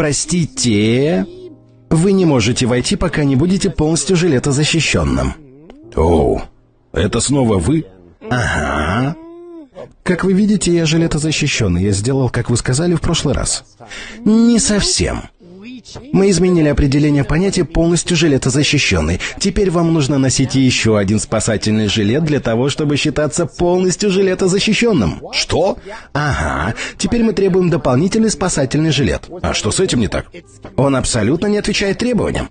Простите, вы не можете войти, пока не будете полностью жилетозащищенным. Оу, это снова вы? Ага. Как вы видите, я жилетозащищенный. Я сделал, как вы сказали в прошлый раз. Не совсем. Мы изменили определение понятия полностью жилетозащищенный. Теперь вам нужно носить еще один спасательный жилет для того, чтобы считаться полностью жилетозащищенным. Что? Ага. Теперь мы требуем дополнительный спасательный жилет. А что с этим не так? Он абсолютно не отвечает требованиям.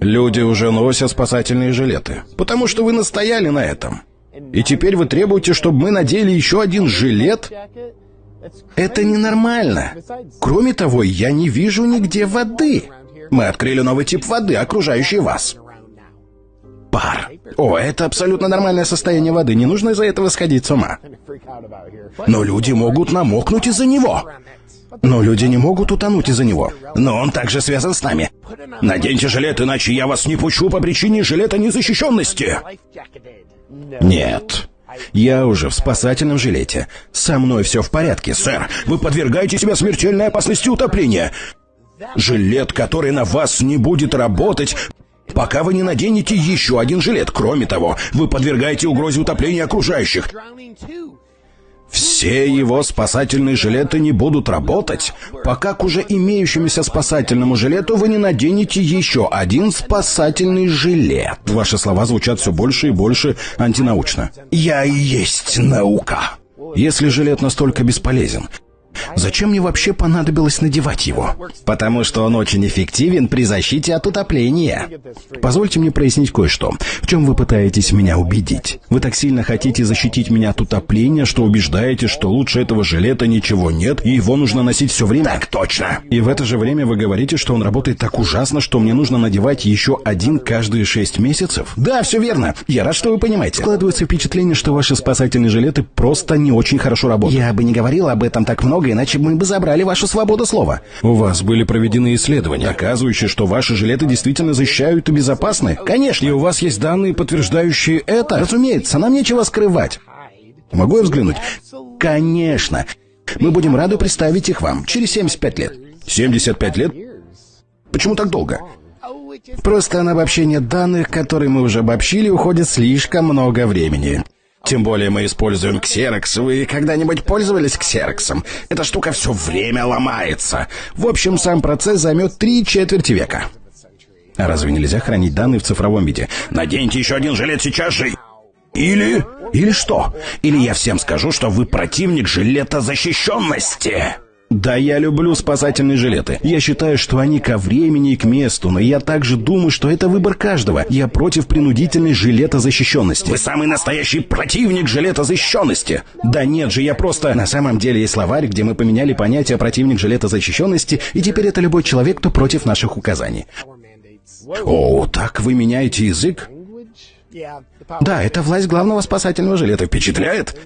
Люди уже носят спасательные жилеты, потому что вы настояли на этом. И теперь вы требуете, чтобы мы надели еще один жилет? Это ненормально. Кроме того, я не вижу нигде воды. Мы открыли новый тип воды, окружающий вас. Пар. О, это абсолютно нормальное состояние воды, не нужно из-за этого сходить с ума. Но люди могут намокнуть из-за него. Но люди не могут утонуть из-за него. Но он также связан с нами. Наденьте жилет, иначе я вас не пущу по причине жилета незащищенности. Нет. Я уже в спасательном жилете. Со мной все в порядке, сэр. Вы подвергаете себя смертельной опасности утопления. Жилет, который на вас не будет работать, пока вы не наденете еще один жилет. Кроме того, вы подвергаете угрозе утопления окружающих. Все его спасательные жилеты не будут работать, пока к уже имеющемуся спасательному жилету вы не наденете еще один спасательный жилет. Ваши слова звучат все больше и больше антинаучно. Я и есть наука. Если жилет настолько бесполезен, Зачем мне вообще понадобилось надевать его? Потому что он очень эффективен при защите от утопления. Позвольте мне прояснить кое-что. В чем вы пытаетесь меня убедить? Вы так сильно хотите защитить меня от утопления, что убеждаете, что лучше этого жилета ничего нет, и его нужно носить все время? Так точно. И в это же время вы говорите, что он работает так ужасно, что мне нужно надевать еще один каждые шесть месяцев? Да, все верно. Я рад, что вы понимаете. Складывается впечатление, что ваши спасательные жилеты просто не очень хорошо работают. Я бы не говорил об этом так много, иначе мы бы забрали вашу свободу слова. У вас были проведены исследования, доказывающие, что ваши жилеты действительно защищают и безопасны? Конечно. И у вас есть данные, подтверждающие это? Разумеется, нам нечего скрывать. Могу я взглянуть? Конечно. Мы будем рады представить их вам через 75 лет. 75 лет? Почему так долго? Просто на обобщение данных, которые мы уже обобщили, уходит слишком много времени. Тем более мы используем ксерокс. Вы когда-нибудь пользовались ксероксом? Эта штука все время ломается. В общем, сам процесс займет три четверти века. А разве нельзя хранить данные в цифровом виде? Наденьте еще один жилет сейчас же. Или... Или что? Или я всем скажу, что вы противник жилета защищенности. Да, я люблю спасательные жилеты. Я считаю, что они ко времени и к месту, но я также думаю, что это выбор каждого. Я против принудительной жилетозащищенности. Вы самый настоящий противник жилетозащищенности. Да нет же, я просто... На самом деле есть словарь, где мы поменяли понятие противник жилетозащищенности, и теперь это любой человек, кто против наших указаний. О, так вы меняете язык? Да, это власть главного спасательного жилета. Впечатляет?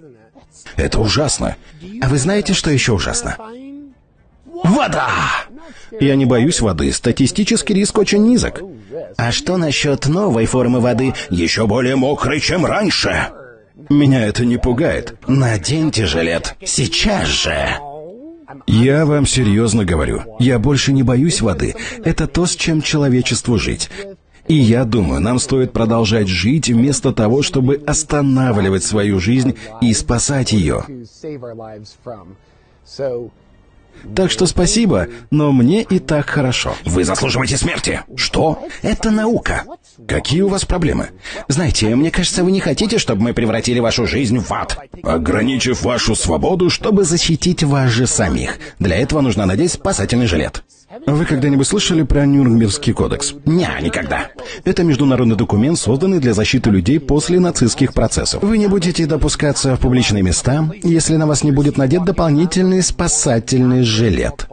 Это ужасно. А вы знаете, что еще ужасно? Вода! Я не боюсь воды. Статистический риск очень низок. А что насчет новой формы воды? Еще более мокрой, чем раньше. Меня это не пугает. Наденьте жилет. Сейчас же. Я вам серьезно говорю. Я больше не боюсь воды. Это то, с чем человечеству жить. И я думаю, нам стоит продолжать жить вместо того, чтобы останавливать свою жизнь и спасать ее. Так что спасибо, но мне и так хорошо. Вы заслуживаете смерти. Что? Это наука. Какие у вас проблемы? Знаете, мне кажется, вы не хотите, чтобы мы превратили вашу жизнь в ад. Ограничив вашу свободу, чтобы защитить вас же самих. Для этого нужно надеть спасательный жилет. Вы когда-нибудь слышали про Нюрнбергский кодекс? Не, никогда. Это международный документ, созданный для защиты людей после нацистских процессов. Вы не будете допускаться в публичные места, если на вас не будет надет дополнительный спасательный жилет.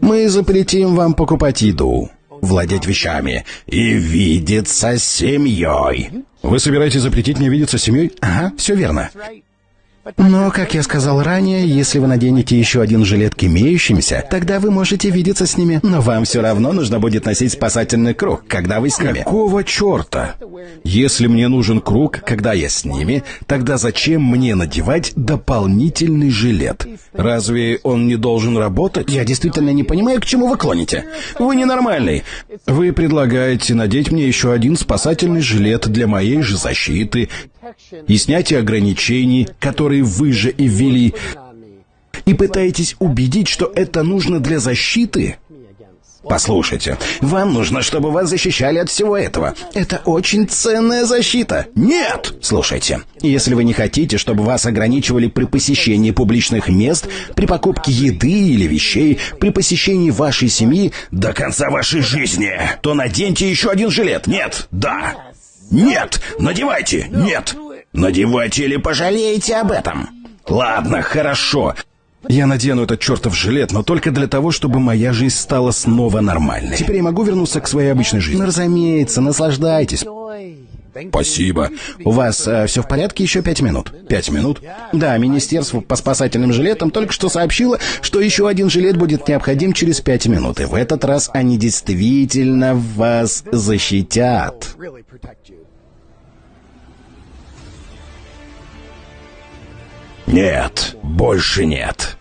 Мы запретим вам покупать еду, владеть вещами и видеться с семьей. Вы собираетесь запретить мне видеться с семьей? Ага, все верно. Но, как я сказал ранее, если вы наденете еще один жилет к имеющимся, тогда вы можете видеться с ними. Но вам все равно нужно будет носить спасательный круг, когда вы с ними. Какого черта? Если мне нужен круг, когда я с ними, тогда зачем мне надевать дополнительный жилет? Разве он не должен работать? Я действительно не понимаю, к чему вы клоните. Вы ненормальный. Вы предлагаете надеть мне еще один спасательный жилет для моей же защиты и снятие ограничений, которые вы же и ввели, и пытаетесь убедить, что это нужно для защиты? Послушайте, вам нужно, чтобы вас защищали от всего этого. Это очень ценная защита. Нет! Слушайте, если вы не хотите, чтобы вас ограничивали при посещении публичных мест, при покупке еды или вещей, при посещении вашей семьи до конца вашей жизни, то наденьте еще один жилет. Нет, да. Нет, надевайте. Нет. Надевайте или пожалеете об этом. Ладно, хорошо. Я надену этот чертов жилет, но только для того, чтобы моя жизнь стала снова нормальной. Теперь я могу вернуться к своей обычной жизни. Ну, разумеется, наслаждайтесь. Спасибо. У вас э, все в порядке? Еще пять минут. Пять минут? Да, Министерство по спасательным жилетам только что сообщило, что еще один жилет будет необходим через пять минут. И в этот раз они действительно вас защитят. Нет, больше нет.